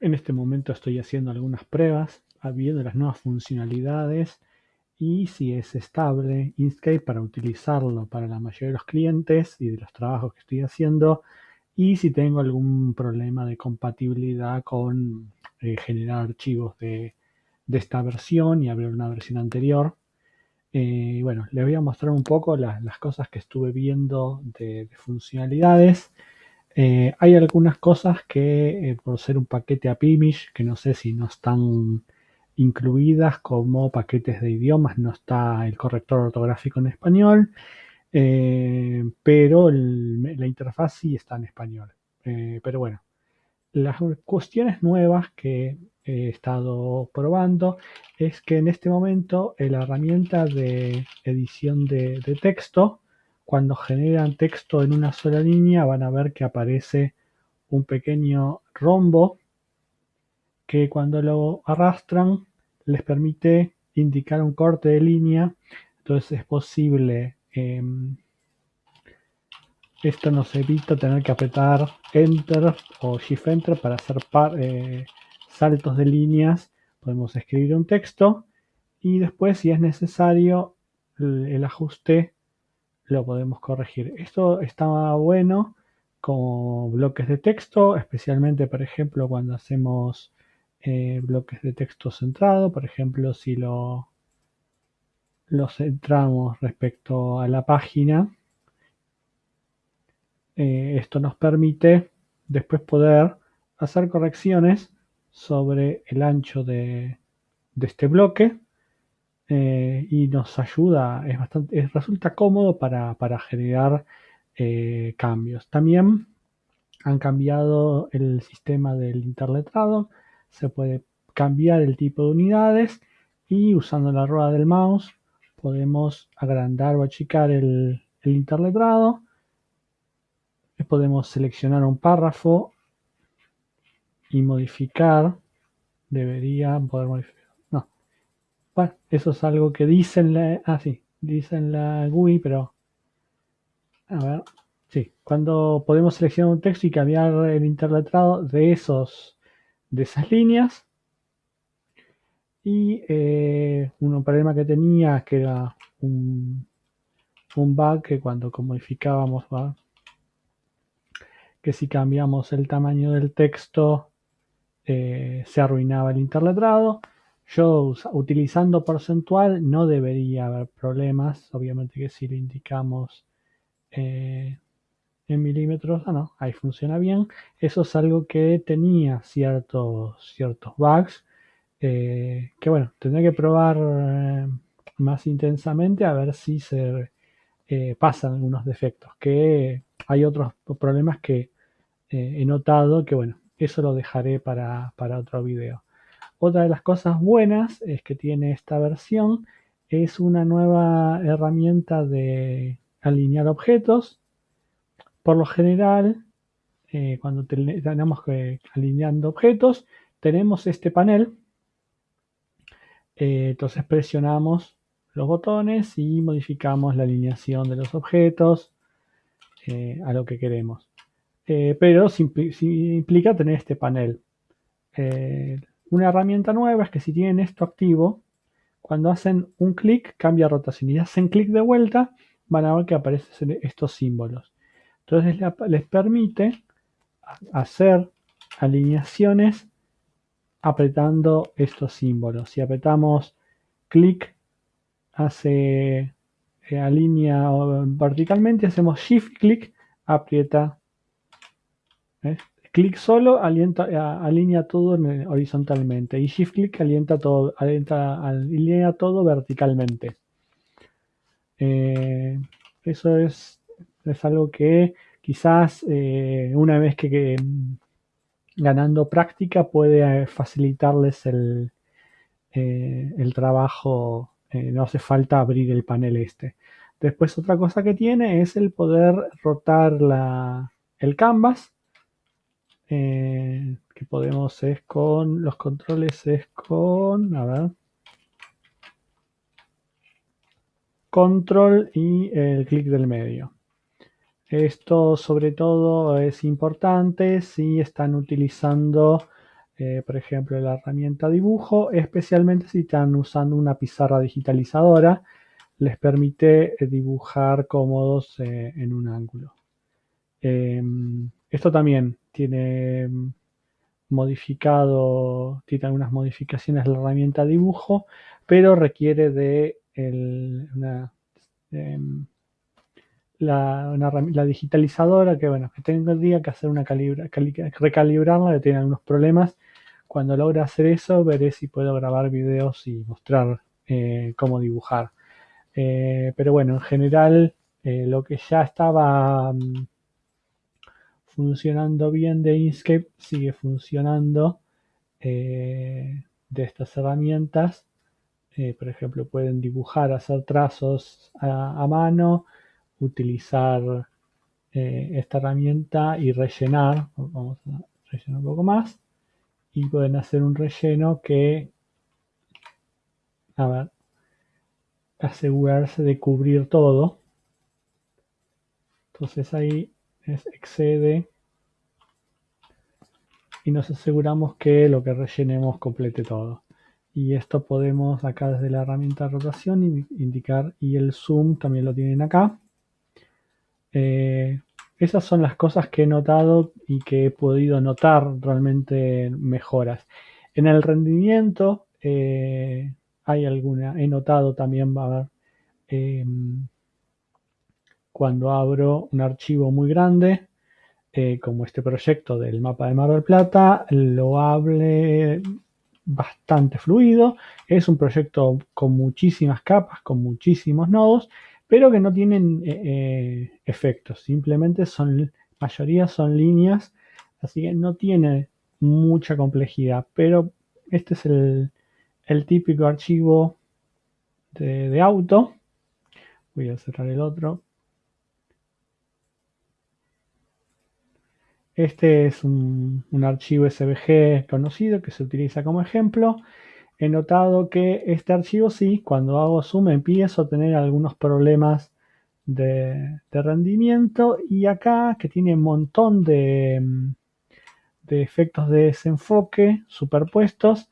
En este momento estoy haciendo algunas pruebas, viendo las nuevas funcionalidades y si es estable Inkscape para utilizarlo para la mayoría de los clientes y de los trabajos que estoy haciendo y si tengo algún problema de compatibilidad con eh, generar archivos de, esta versión y abrir una versión anterior. Eh, bueno, les voy a mostrar un poco las cosas que estuve viendo de, funcionalidades. Eh, hay algunas cosas que por ser un paquete AppImage, que no sé si no están incluidas como paquetes de idiomas, no está el corrector ortográfico en español, eh, pero la interfaz sí está en español. Eh, pero bueno, las cuestiones nuevas que he estado probando es que en este momento la herramienta de edición de texto, cuando generan texto en una sola línea, van a ver que aparece un pequeño rombo que cuando lo arrastran les permite indicar un corte de línea. Entonces es posible, em, esto nos evita tener que apretar Enter o Shift Enter para hacer eh, saltos de líneas. Podemos escribir un texto y después si es necesario el, ajuste lo podemos corregir. Esto está bueno como bloques de texto, especialmente por ejemplo cuando hacemos eh, bloques de texto centrado, por ejemplo, si lo, centramos respecto a la página, eh, esto nos permite después poder hacer correcciones sobre el ancho de, este bloque eh, y nos ayuda, es bastante, resulta cómodo para, para generar cambios. También han cambiado el sistema del interletrado se puede cambiar el tipo de unidades y usando la rueda del mouse podemos agrandar o achicar el, interletrado. Podemos seleccionar un párrafo y modificar. Debería poder modificar. Eso es algo que dice en la. Ah, sí. Dice en la GUI, pero. A ver. Sí. Cuando podemos seleccionar un texto y cambiar el interletrado de esos de esas líneas. Y eh, un problema que tenía, que era un, un bug que cuando modificábamos, que si cambiamos el tamaño del texto eh, se arruinaba el interletrado. Yo utilizando porcentual no debería haber problemas. Obviamente que si le indicamos eh, en milímetros, ah no, ahí funciona bien. Eso es algo que tenía ciertos, ciertos bugs, eh, que bueno, tendré que probar eh, más intensamente a ver si se pasan algunos defectos, que hay otros problemas que he notado que bueno, eso lo dejaré para, para otro video. Otra de las cosas buenas es que tiene esta versión es una nueva herramienta de alinear objetos por lo general, eh, cuando tenemos que alineando objetos, tenemos este panel. Eh, entonces presionamos los botones y modificamos la alineación de los objetos eh, a lo que queremos. pero implica tener este panel. Una herramienta nueva es que si tienen esto activo, cuando hacen un clic cambia rotación y hacen clic de vuelta, van a ver que aparecen estos símbolos. Entonces les permite hacer alineaciones apretando estos símbolos. Si apretamos clic, hace eh, alinea verticalmente, hacemos shift clic, aprieta. Clic solo alinea todo horizontalmente y shift clic alienta todo, alinea todo verticalmente. Eh, eso es es algo que quizás eh, una vez que, mm, ganando práctica puede eh, facilitarles el, eh, el trabajo, no hace falta abrir el panel este. Después otra cosa que tiene es el poder rotar la, el canvas, que podemos es con, los controles es con, a ver, control y el clic del medio. Esto sobre todo es importante si están utilizando eh, por ejemplo, la herramienta dibujo, especialmente si están usando una pizarra digitalizadora, les permite eh, dibujar cómodos eh, en un ángulo. Em, esto también tiene modificado, tiene algunas modificaciones la herramienta dibujo, pero requiere de una, em, la, digitalizadora que bueno, que tendría que hacer una calibra, recalibrarla, que tiene algunos problemas. Cuando logra hacer eso, veré si puedo grabar videos y mostrar eh, cómo dibujar. Eh, pero bueno, en general, eh, lo que ya estaba mm, funcionando bien de Inkscape sigue funcionando de estas herramientas. por ejemplo, pueden dibujar, hacer trazos a mano, utilizar eh, esta herramienta y rellenar, vamos a rellenar un poco más, y pueden hacer un relleno que, a ver, asegurarse de cubrir todo. Entonces ahí es excede y nos aseguramos que lo que rellenemos complete todo. Y esto podemos acá desde la herramienta de rotación indicar y el zoom también lo tienen acá. Eh, esas son las cosas que he notado y que he podido notar realmente mejoras. En el rendimiento eh, hay alguna, he notado también, va a haber, em, cuando abro un archivo muy grande, eh, como este proyecto del mapa de Mar del Plata, lo hable bastante fluido. Es un proyecto con muchísimas capas, con muchísimos nodos, pero que no tienen eh, eh, efectos, simplemente son, mayoría son líneas, así que no tiene mucha complejidad, pero este es el, típico archivo de, auto. Voy a cerrar el otro. Este es un, un, archivo SVG conocido que se utiliza como ejemplo he notado que este archivo sí, cuando hago zoom empiezo a tener algunos problemas de, rendimiento y acá que tiene un montón de, de efectos de desenfoque superpuestos,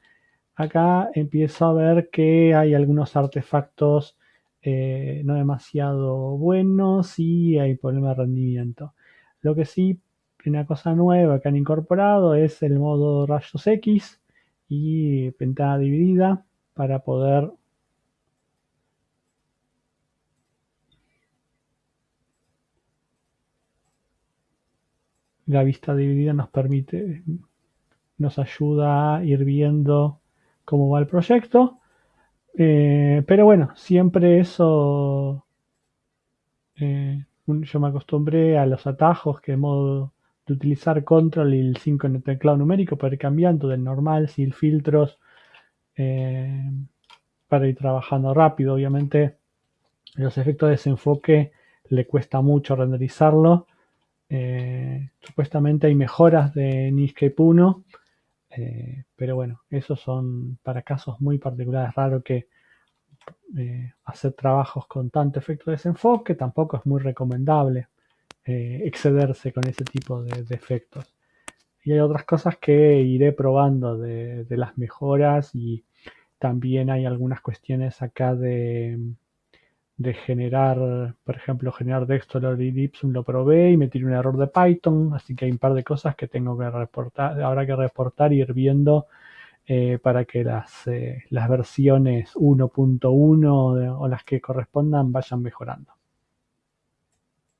acá empiezo a ver que hay algunos artefactos eh, no demasiado buenos y hay problemas de rendimiento. Lo que sí, una cosa nueva que han incorporado es el modo rayos X, y ventana dividida para poder la vista dividida nos permite nos ayuda a ir viendo cómo va el proyecto. Eh, pero bueno siempre eso eh, yo me acostumbré a los atajos que modo utilizar control y el 5 en el teclado numérico para ir cambiando del normal, sin filtros, eh, para ir trabajando rápido. Obviamente los efectos de desenfoque le cuesta mucho renderizarlo. Eh, supuestamente hay mejoras de Netscape 1, eh, pero bueno, esos son para casos muy particulares. Raro que hacer trabajos con tanto efecto de desenfoque tampoco es muy recomendable. Eh, excederse con ese tipo de, efectos. Y hay otras cosas que iré probando de, las mejoras y también hay algunas cuestiones acá de, generar, por ejemplo, generar Dexter y Ipsum lo probé y me tiré un error de Python, así que hay un par de cosas que tengo que reportar, habrá que reportar y ir viendo eh, para que las, eh, las versiones 1.1 o las que correspondan vayan mejorando.